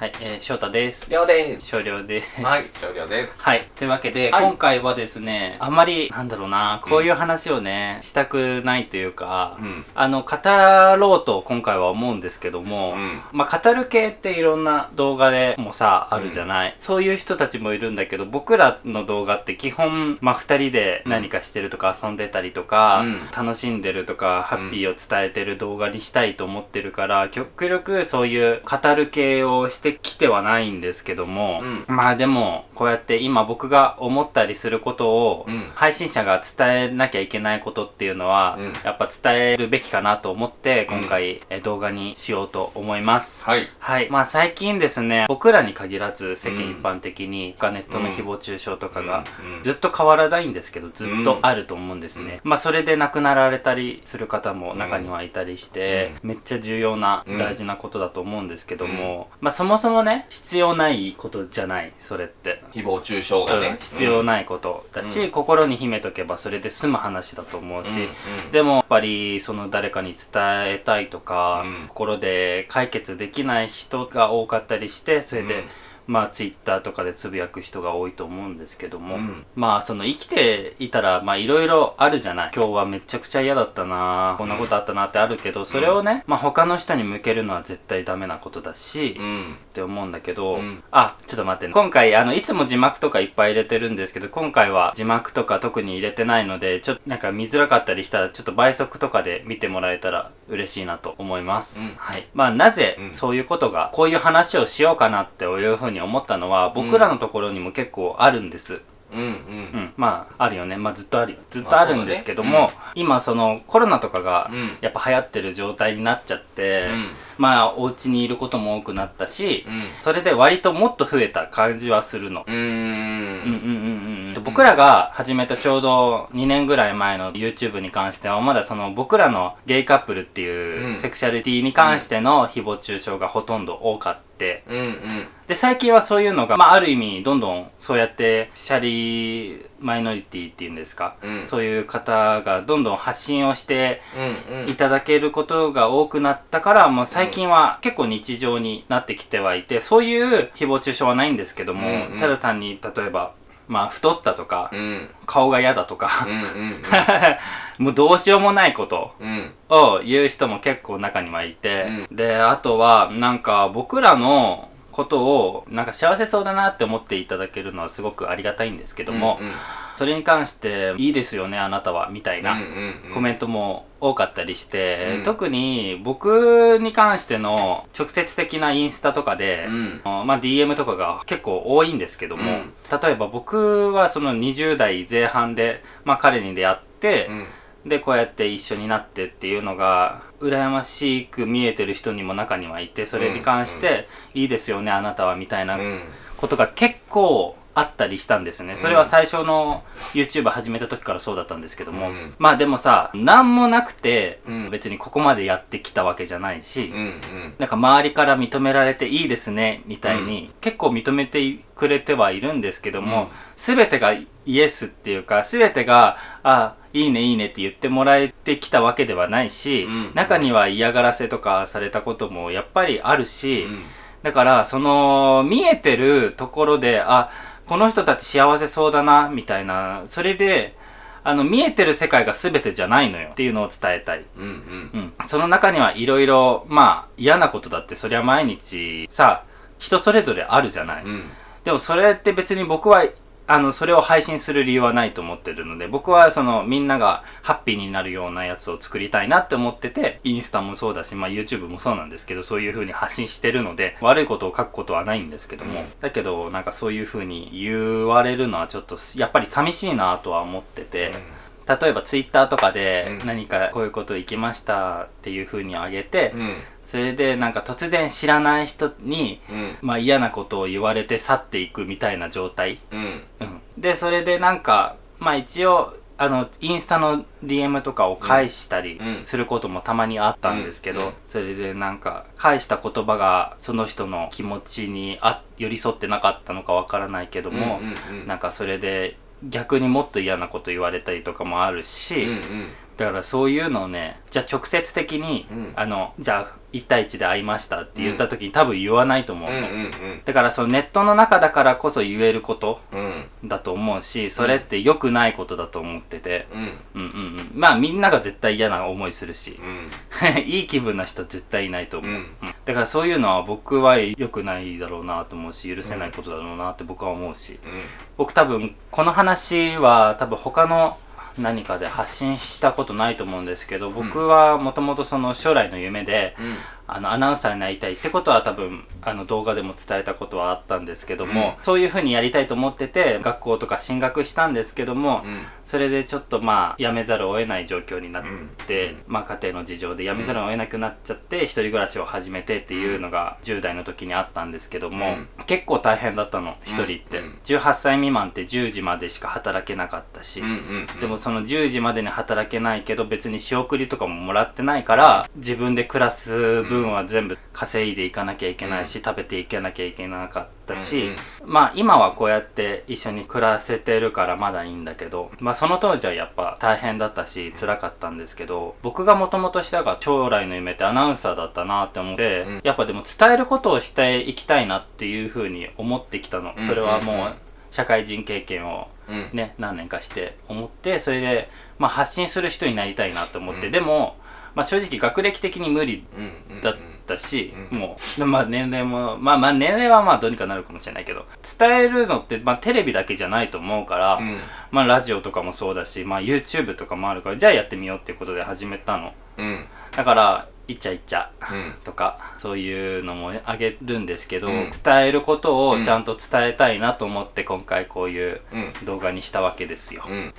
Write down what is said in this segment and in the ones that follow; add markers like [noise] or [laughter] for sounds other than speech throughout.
はい、えー、翔太です。りょうです。少量です。はい、少量です。はい。というわけで、はい今回はですね、あんまり、なんだろうな、こういう話をね、したくないというか、うんあの、語ろうと今回は思うんですけども、うんまあ、語る系っていろんな動画でもさ、あるじゃない、そういう人たちもいるんだけど、僕らの動画って基本、まあ、二人で何かしてるとか遊んでたりとか、うん楽しんでるとか、ハッピーを伝えてる動画にしたいと思ってるから、極力そういう語る系をしてきてはないんですけども、うん。まあでも、こうやって今僕が思ったりすることを、うん。配信者が伝えなきゃいけないことっていうのは、うん。やっぱ伝えるべきかなと思って、今回、え動画にしようと思います。はい。はい。まあ最近ですね、僕らに限らず世間一般的に、ネットの誹謗中傷とかが、うん。ずっと変わらないんですけど、ずっとあると思うんですね。まあそれで亡くなられたりする方も中にはいたりして、めっちゃ重要なうん。大事なことだと思うんですけども、まあそもそもね、必要ないことじゃない、それって。誹謗中傷がうんね。必要ないことだし、うん心に秘めとけばそれで済む話だと思うし、うんうんでもやっぱりその誰かに伝えたいとか、うん心で解決できない人が多かったりしてそれで、うんまあツイッターとかでつぶやく人が多いと思うんですけども、うん。まあその生きていたらまあいろいろあるじゃない。今日はめちゃくちゃ嫌だったなこんなことあったなってあるけどそれをね、まあ他の人に向けるのは絶対ダメなことだし、うん。って思うんだけど、うん。あちょっと待ってね。今回あのいつも字幕とかいっぱい入れてるんですけど今回は字幕とか特に入れてないのでちょっとなんか見づらかったりしたらちょっと倍速とかで見てもらえたら嬉しいなと思います、うん。はい。まあなぜうん。そういうことがこういう話をしようかなっていうふうに思ったのは僕らのところにも結構あるんです、うん。うん。うん、まああるよね。まあずっとあるよ。ずっとあるんですけども、まあそう今そのコロナとかがうん。やっぱ流行ってる状態になっちゃって、うん。まあお家にいることも多くなったし、うん。それで割ともっと増えた感じはするの。うん。うんうんうん。僕らが始めたちょうど2年ぐらい前の YouTube に関してはまだその僕らのゲイカップルっていううん。セクシャリティに関しての誹謗中傷がほとんど多かって、うんうん。で最近はそういうのが、まあ、ある意味どんどんそうやってシャリマイノリティっていうんですか、うんそういう方がどんどん発信をして。いただけることが多くなったからもう最近は結構日常になってきてはいてそういう誹謗中傷はないんですけども、うんうんただ単に例えばまあ太ったとか、うん。顔が嫌だとか、うんうん [laughs] もうどうしようもないことうん。を言う人も結構中にはいて、であとはなんか僕らのことをなんか幸せそうだなって思っていただけるのはすごくありがたいんですけども、うんうん。それに関して「いいですよねあなたは」みたいな、コメントも多かったりして、うん。特に僕に関しての直接的なインスタとかで、うん。まあ DM とかが結構多いんですけども、うん。例えば僕はその20代前半で、まあ、彼に出会って、うんでこうやって一緒になってっていうのが羨ましく見えてる人にも中にはいてそれに関して「いいですよねあなたは」みたいなうん。ことが結構あったりしたんですね。それは最初の YouTube 始めた時からそうだったんですけども。うん。まあでもさ、なんもなくて、うん。別にここまでやってきたわけじゃないし、なんか周りから認められていいですね、みたいに、結構認めてくれてはいるんですけども、すべ、てがイエスっていうか、すべてが、あ、いいねいいねって言ってもらえてきたわけではないし、うん中には嫌がらせとかされたこともやっぱりあるし、うんだから、その、見えてるところで、あ、この人たち幸せそうだな、みたいな、それで、あの、見えてる世界が全てじゃないのよっていうのを伝えたい。うんうんうん。その中にはいろいろ、まあ、嫌なことだって、そりゃ毎日、さ、人それぞれあるじゃない。うんでもそれって別に僕は、あの、それを配信する理由はないと思ってるので、僕はその、みんながハッピーになるようなやつを作りたいなって思ってて、インスタもそうだし、まあ YouTube もそうなんですけど、そういう風に発信してるので、悪いことを書くことはないんですけども、うん。だけど、なんかそういう風に言われるのはちょっと、やっぱり寂しいなとは思ってて、例えば Twitter とかでうん。何かこういうこと行きましたっていう風にあげて、うんそれでなんか突然知らない人に、うん。まあ嫌なことを言われて去っていくみたいな状態。うん。うん。で、それでなんか、まあ一応、あの、インスタの DM とかを返したりうん。することもたまにあったんですけど、それでなんか、返した言葉がその人の気持ちにあ寄り添ってなかったのかわからないけども、うなんかそれで逆にもっと嫌なこと言われたりとかもあるし、うんうん。だからそういうのをねじゃあ直接的に、うん。あのじゃあ1対1で会いましたって言った時に多分言わないと思うの、うんうんだからそのネットの中だからこそ言えることうん。うんだと思うしそれって良くないことだと思ってて、うん。うんうんうん。まあみんなが絶対嫌な思いするし。うん。[laughs] いい気分な人絶対いないと思う、うん。うんだからそういうのは僕は良くないだろうなと思うし許せないことだろうなって僕は思うし、僕多分この話は多分他の何かで発信したことないと思うん。ですけど僕はもともとその将来の夢で、あのアナウンサーになりたいってことは多分あの動画でも伝えたことはあったんですけども、そういうふうにやりたいと思ってて学校とか進学したんですけども、うん。それでちょっとまあ辞めざるを得ない状況になって、うん。まあ家庭の事情で辞めざるを得なくなっちゃって、一人暮らしを始めてっていうのが10代の時にあったんですけども、結構大変だったの一人って、うん。18歳未満って10時までしか働けなかったし、うんうんでもその10時までに働けないけど別に仕送りとかももらってないから自分で暮らす分は全部稼いでいかなきゃいけないし、食べていかなきゃいけなかったし、まあ今はこうやって一緒に暮らせてるからまだいいんだけどまあその当時はやっぱ大変だったし辛かったんですけど僕がもともとしたが将来の夢ってアナウンサーだったなって思って、うん。やっぱでも伝えることをしていきたいなっていうふうに思ってきたの、うんそれはもうんううん社会人経験をうん。ね、何年かして思ってそれで、まあ、発信する人になりたいなと思って、うん。でも、まあ、正直学歴的に無理だったし、うん。もう、まあ、年齢もまあまあ年齢はまあどうにかなるかもしれないけど伝えるのって、まあ、テレビだけじゃないと思うから、うん。まあ、ラジオとかもそうだし、まあ、YouTube とかもあるからじゃあやってみようっていうことで始めたの。うん。だからいっちゃいっちゃうん。とかそういうのもあげるんですけど、うん。伝えることをちゃんと伝えたいなと思って今回こういううん。動画にしたわけですよ、うん。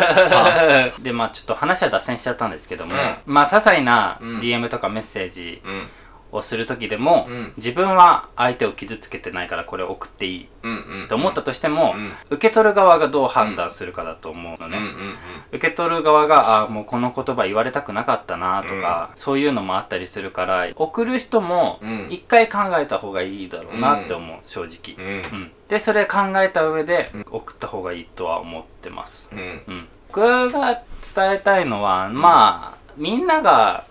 [laughs] でまあちょっと話は脱線しちゃったんですけども、うん。まあ些細なうん。DM とかメッセージうんをする時でも、うん。自分は相手を傷つけてないからこれを送っていい。うんうん。と思ったとしても、うん。受け取る側がどう判断するかだと思うのね、うんうん受け取る側があもうこの言葉言われたくなかったなとか、そういうのもあったりするから送る人もうん。一回考えた方がいいだろうなって思う、正直、うん。うん。でそれ考えた上で送った方がいいとは思ってます、うん。うん、僕が伝えたいのは、まあみんなが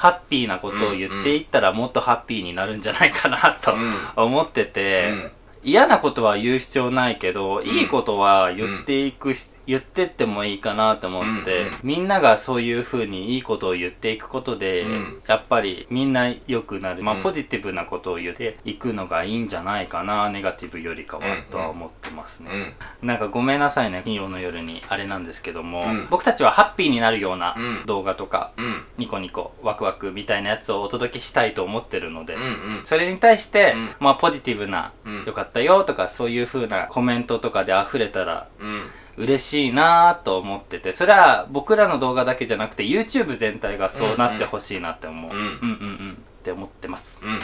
ハッピーなことを言っていったらもっとハッピーになるんじゃないかなとうん。思ってて、うん。嫌なことは言う必要ないけど、ん。いいことは言っていくし、言ってってもいいかなと思って、うんうん。みんながそういう風にいいことを言っていくことで、うん。やっぱりみんな良くなる、まあ、うん。ポジティブなことを言っていくのがいいんじゃないかなネガティブよりかは、うんとは思ってますね、うん。なんかごめんなさいね金曜の夜にあれなんですけども、うん。僕たちはハッピーになるようなうん。動画とか、うん。ニコニコワクワクみたいなやつをお届けしたいと思ってるので、うんうん。それに対して、うん。まあポジティブな、うん。よかったよとかそういう風なコメントとかで溢れたらうん嬉しいなと思っててそれは僕らの動画だけじゃなくて YouTube 全体がそうなってほしいなって思う、うんうんうんうんって思ってます、うん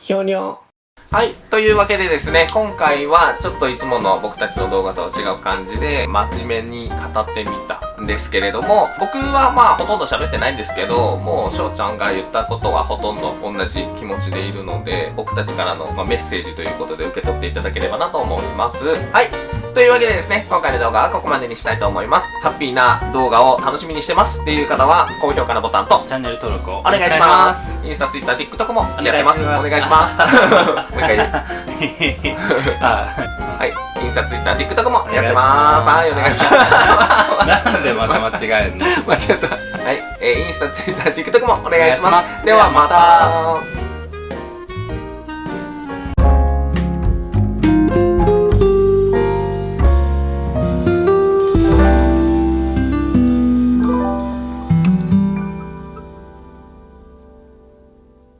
ひょにょはい。というわけでですね、今回はちょっといつもの僕たちの動画とは違う感じで、真面目に語ってみたんですけれども、僕はまあほとんど喋ってないんですけど、もう翔ちゃんが言ったことはほとんど同じ気持ちでいるので、僕たちからの、まあ、メッセージということで受け取っていただければなと思います。はい。というわけでですね、今回の動画はここまでにしたいと思います。ハッピーな動画を楽しみにしてますっていう方は、高評価のボタンと、チャンネル登録をおお願いします。インスタ、ツイッター、TikTok もやってます。おお願いしまますす。[laughs] もう一回はい。インスタ、ツイッター、TikTok もやってます。はい、お願いします。なんでまた間違えんの？[laughs] 間違った。はい。えーインスタ、ツイッター、TikTok もお願いします。お願いしますではまた。